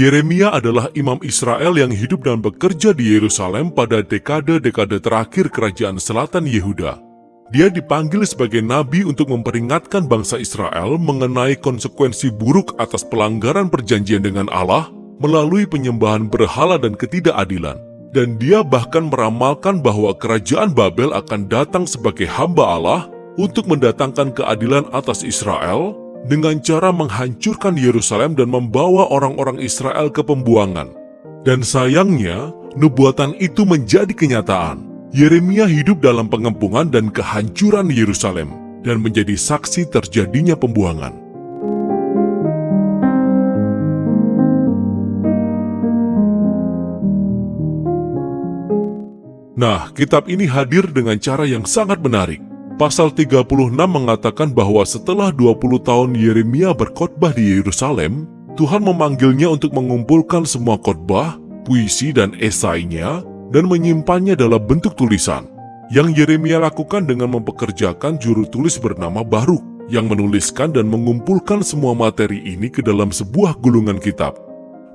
Yeremia adalah imam Israel yang hidup dan bekerja di Yerusalem pada dekade-dekade terakhir kerajaan selatan Yehuda. Dia dipanggil sebagai nabi untuk memperingatkan bangsa Israel mengenai konsekuensi buruk atas pelanggaran perjanjian dengan Allah melalui penyembahan berhala dan ketidakadilan. Dan dia bahkan meramalkan bahwa kerajaan Babel akan datang sebagai hamba Allah untuk mendatangkan keadilan atas Israel dengan cara menghancurkan Yerusalem dan membawa orang-orang Israel ke pembuangan. Dan sayangnya, nubuatan itu menjadi kenyataan. Yeremia hidup dalam pengempungan dan kehancuran Yerusalem dan menjadi saksi terjadinya pembuangan. Nah, kitab ini hadir dengan cara yang sangat menarik. Pasal 36 mengatakan bahwa setelah 20 tahun Yeremia berkhotbah di Yerusalem, Tuhan memanggilnya untuk mengumpulkan semua khotbah, puisi dan esainya dan menyimpannya dalam bentuk tulisan. Yang Yeremia lakukan dengan mempekerjakan juru tulis bernama Baruk yang menuliskan dan mengumpulkan semua materi ini ke dalam sebuah gulungan kitab.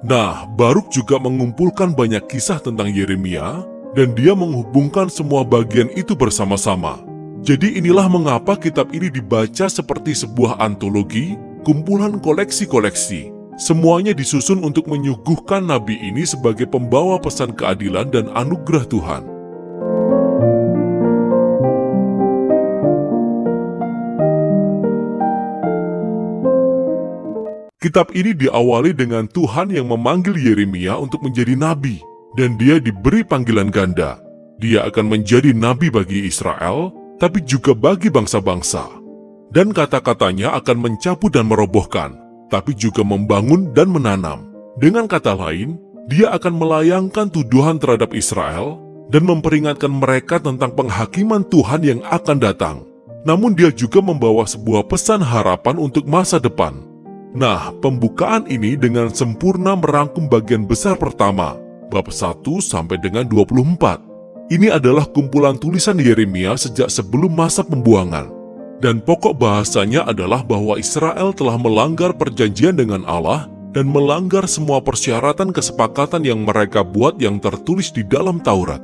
Nah, Baruk juga mengumpulkan banyak kisah tentang Yeremia dan dia menghubungkan semua bagian itu bersama-sama. Jadi inilah mengapa kitab ini dibaca seperti sebuah antologi, kumpulan koleksi-koleksi. Semuanya disusun untuk menyuguhkan nabi ini sebagai pembawa pesan keadilan dan anugerah Tuhan. Kitab ini diawali dengan Tuhan yang memanggil Yeremia untuk menjadi nabi, dan dia diberi panggilan ganda. Dia akan menjadi nabi bagi Israel, tapi juga bagi bangsa-bangsa. Dan kata-katanya akan mencabut dan merobohkan, tapi juga membangun dan menanam. Dengan kata lain, dia akan melayangkan tuduhan terhadap Israel dan memperingatkan mereka tentang penghakiman Tuhan yang akan datang. Namun dia juga membawa sebuah pesan harapan untuk masa depan. Nah, pembukaan ini dengan sempurna merangkum bagian besar pertama, bab 1 sampai dengan 24. Ini adalah kumpulan tulisan Yeremia sejak sebelum masa pembuangan. Dan pokok bahasanya adalah bahwa Israel telah melanggar perjanjian dengan Allah dan melanggar semua persyaratan kesepakatan yang mereka buat yang tertulis di dalam Taurat.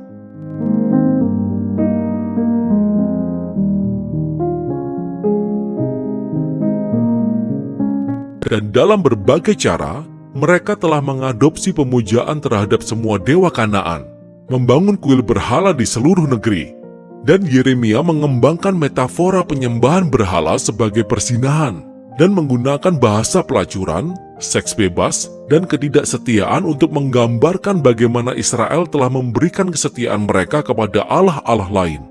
Dan dalam berbagai cara, mereka telah mengadopsi pemujaan terhadap semua dewa Kanaan membangun kuil berhala di seluruh negeri, dan Yeremia mengembangkan metafora penyembahan berhala sebagai persinahan dan menggunakan bahasa pelacuran, seks bebas, dan ketidaksetiaan untuk menggambarkan bagaimana Israel telah memberikan kesetiaan mereka kepada Allah-Allah lain.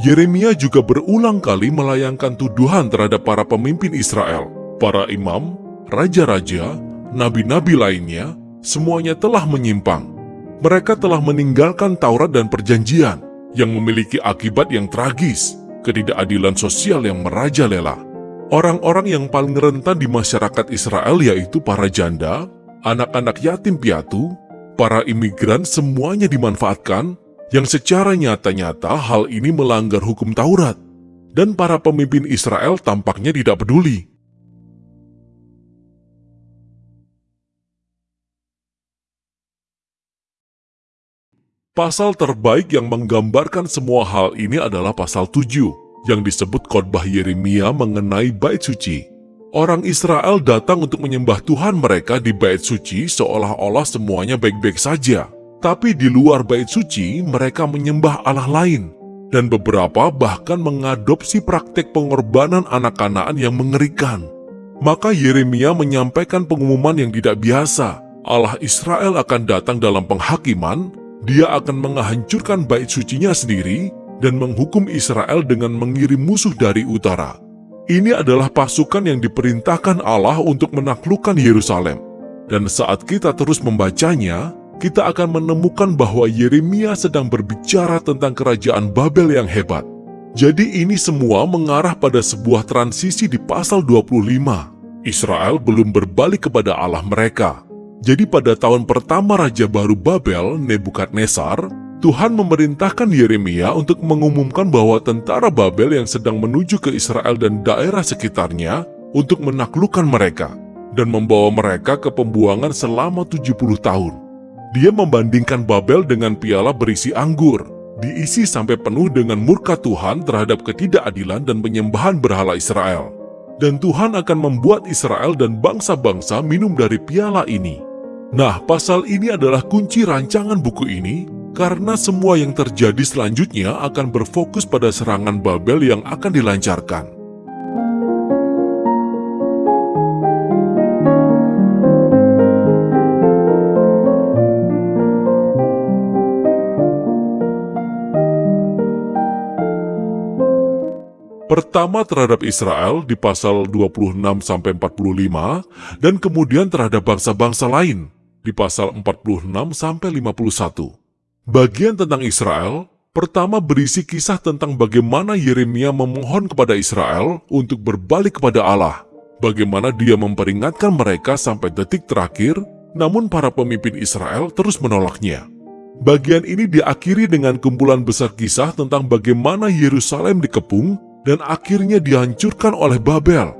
Yeremia juga berulang kali melayangkan tuduhan terhadap para pemimpin Israel, para imam, raja-raja, nabi-nabi lainnya, semuanya telah menyimpang mereka telah meninggalkan Taurat dan Perjanjian yang memiliki akibat yang tragis, ketidakadilan sosial yang merajalela. Orang-orang yang paling rentan di masyarakat Israel yaitu para janda, anak-anak yatim piatu, para imigran semuanya dimanfaatkan yang secara nyata-nyata hal ini melanggar hukum Taurat. Dan para pemimpin Israel tampaknya tidak peduli. Pasal terbaik yang menggambarkan semua hal ini adalah pasal 7, yang disebut khotbah Yeremia mengenai bait suci. Orang Israel datang untuk menyembah Tuhan mereka di bait suci seolah-olah semuanya baik-baik saja. Tapi di luar bait suci, mereka menyembah Allah lain. Dan beberapa bahkan mengadopsi praktek pengorbanan anak kanaan yang mengerikan. Maka Yeremia menyampaikan pengumuman yang tidak biasa. Allah Israel akan datang dalam penghakiman dia akan menghancurkan bait sucinya sendiri dan menghukum Israel dengan mengirim musuh dari utara. Ini adalah pasukan yang diperintahkan Allah untuk menaklukkan Yerusalem. Dan saat kita terus membacanya, kita akan menemukan bahwa Yeremia sedang berbicara tentang kerajaan Babel yang hebat. Jadi ini semua mengarah pada sebuah transisi di pasal 25. Israel belum berbalik kepada Allah mereka. Jadi pada tahun pertama Raja Baru Babel, Nebukadnezar, Tuhan memerintahkan Yeremia untuk mengumumkan bahwa tentara Babel yang sedang menuju ke Israel dan daerah sekitarnya untuk menaklukkan mereka. dan membawa mereka ke pembuangan selama 70 tahun. Dia membandingkan Babel dengan piala berisi anggur, diisi sampai penuh dengan murka Tuhan terhadap ketidakadilan dan penyembahan berhala Israel. Dan Tuhan akan membuat Israel dan bangsa-bangsa minum dari piala ini. Nah, pasal ini adalah kunci rancangan buku ini karena semua yang terjadi selanjutnya akan berfokus pada serangan Babel yang akan dilancarkan. Pertama terhadap Israel di pasal 26-45 dan kemudian terhadap bangsa-bangsa lain di pasal 46-51. Bagian tentang Israel pertama berisi kisah tentang bagaimana Yeremia memohon kepada Israel untuk berbalik kepada Allah, bagaimana dia memperingatkan mereka sampai detik terakhir, namun para pemimpin Israel terus menolaknya. Bagian ini diakhiri dengan kumpulan besar kisah tentang bagaimana Yerusalem dikepung dan akhirnya dihancurkan oleh Babel,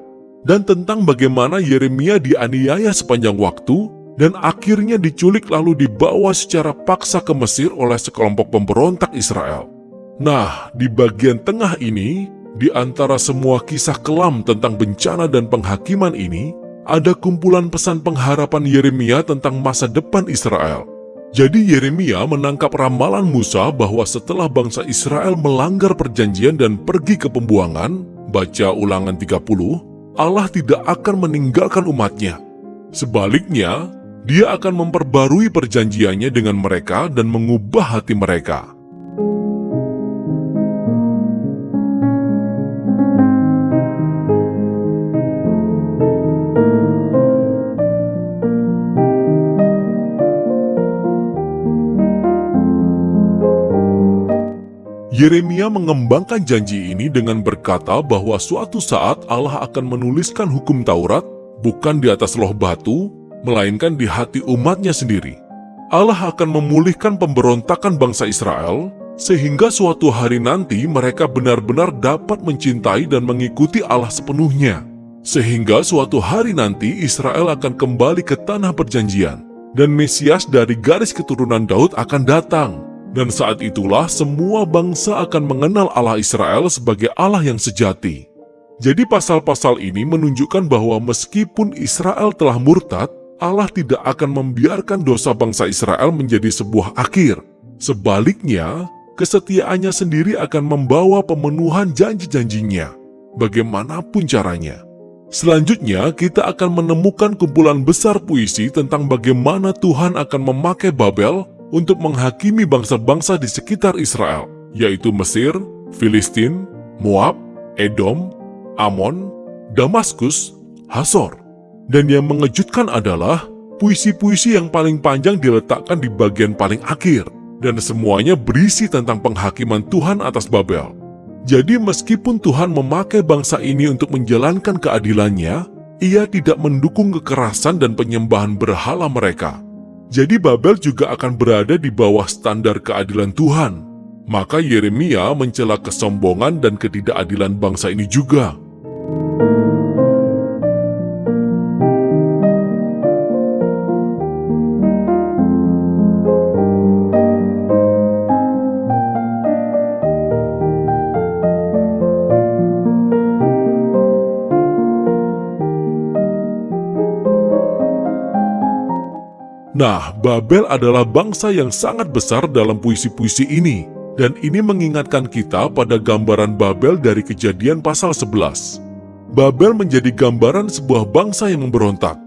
dan tentang bagaimana Yeremia dianiaya sepanjang waktu dan akhirnya diculik lalu dibawa secara paksa ke Mesir oleh sekelompok pemberontak Israel. Nah, di bagian tengah ini, di antara semua kisah kelam tentang bencana dan penghakiman ini, ada kumpulan pesan pengharapan Yeremia tentang masa depan Israel. Jadi Yeremia menangkap ramalan Musa bahwa setelah bangsa Israel melanggar perjanjian dan pergi ke pembuangan, baca ulangan 30, Allah tidak akan meninggalkan umatnya. Sebaliknya, dia akan memperbarui perjanjiannya dengan mereka dan mengubah hati mereka. Yeremia mengembangkan janji ini dengan berkata bahwa suatu saat Allah akan menuliskan hukum Taurat bukan di atas loh batu, melainkan di hati umatnya sendiri. Allah akan memulihkan pemberontakan bangsa Israel, sehingga suatu hari nanti mereka benar-benar dapat mencintai dan mengikuti Allah sepenuhnya. Sehingga suatu hari nanti Israel akan kembali ke tanah perjanjian, dan Mesias dari garis keturunan Daud akan datang dan saat itulah semua bangsa akan mengenal Allah Israel sebagai Allah yang sejati. Jadi pasal-pasal ini menunjukkan bahwa meskipun Israel telah murtad, Allah tidak akan membiarkan dosa bangsa Israel menjadi sebuah akhir. Sebaliknya, kesetiaannya sendiri akan membawa pemenuhan janji-janjinya, bagaimanapun caranya. Selanjutnya, kita akan menemukan kumpulan besar puisi tentang bagaimana Tuhan akan memakai Babel untuk menghakimi bangsa-bangsa di sekitar Israel, yaitu Mesir, Filistin, Moab, Edom, Amon, Damaskus, Hasor. Dan yang mengejutkan adalah puisi-puisi yang paling panjang diletakkan di bagian paling akhir, dan semuanya berisi tentang penghakiman Tuhan atas Babel. Jadi meskipun Tuhan memakai bangsa ini untuk menjalankan keadilannya, ia tidak mendukung kekerasan dan penyembahan berhala mereka. Jadi Babel juga akan berada di bawah standar keadilan Tuhan. Maka Yeremia mencela kesombongan dan ketidakadilan bangsa ini juga. Nah, Babel adalah bangsa yang sangat besar dalam puisi-puisi ini, dan ini mengingatkan kita pada gambaran Babel dari kejadian pasal 11. Babel menjadi gambaran sebuah bangsa yang memberontak.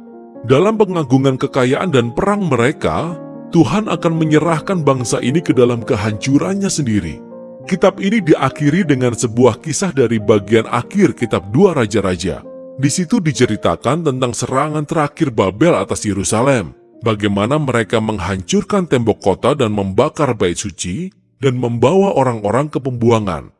Dalam pengagungan kekayaan dan perang mereka, Tuhan akan menyerahkan bangsa ini ke dalam kehancurannya sendiri. Kitab ini diakhiri dengan sebuah kisah dari bagian akhir kitab Dua Raja-Raja. Di situ diceritakan tentang serangan terakhir Babel atas Yerusalem bagaimana mereka menghancurkan tembok kota dan membakar bait suci dan membawa orang-orang ke pembuangan.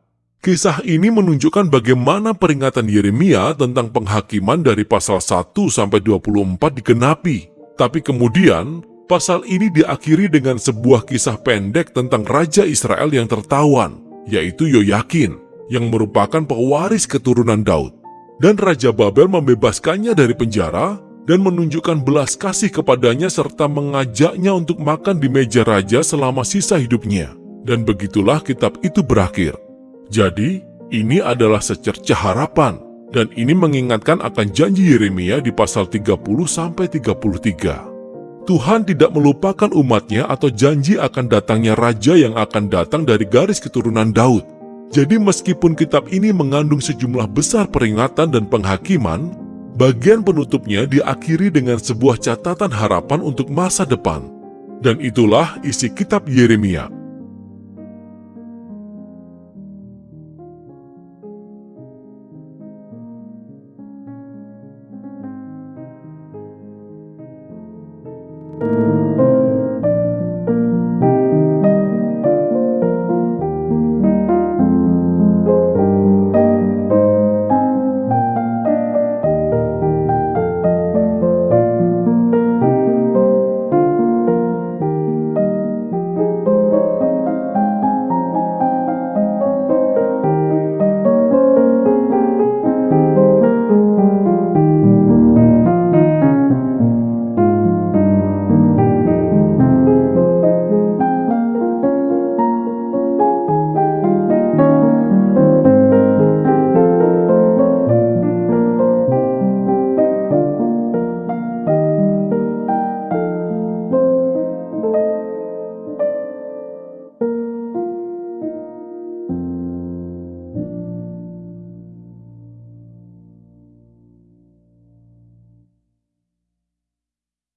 Kisah ini menunjukkan bagaimana peringatan Yeremia tentang penghakiman dari pasal 1 sampai 24 digenapi. Tapi kemudian, pasal ini diakhiri dengan sebuah kisah pendek tentang Raja Israel yang tertawan, yaitu Yoyakin, yang merupakan pewaris keturunan Daud. Dan Raja Babel membebaskannya dari penjara dan menunjukkan belas kasih kepadanya serta mengajaknya untuk makan di meja raja selama sisa hidupnya. Dan begitulah kitab itu berakhir. Jadi, ini adalah secercah harapan, dan ini mengingatkan akan janji Yeremia di pasal 30-33. Tuhan tidak melupakan umatnya atau janji akan datangnya raja yang akan datang dari garis keturunan Daud. Jadi meskipun kitab ini mengandung sejumlah besar peringatan dan penghakiman, bagian penutupnya diakhiri dengan sebuah catatan harapan untuk masa depan. Dan itulah isi kitab Yeremia.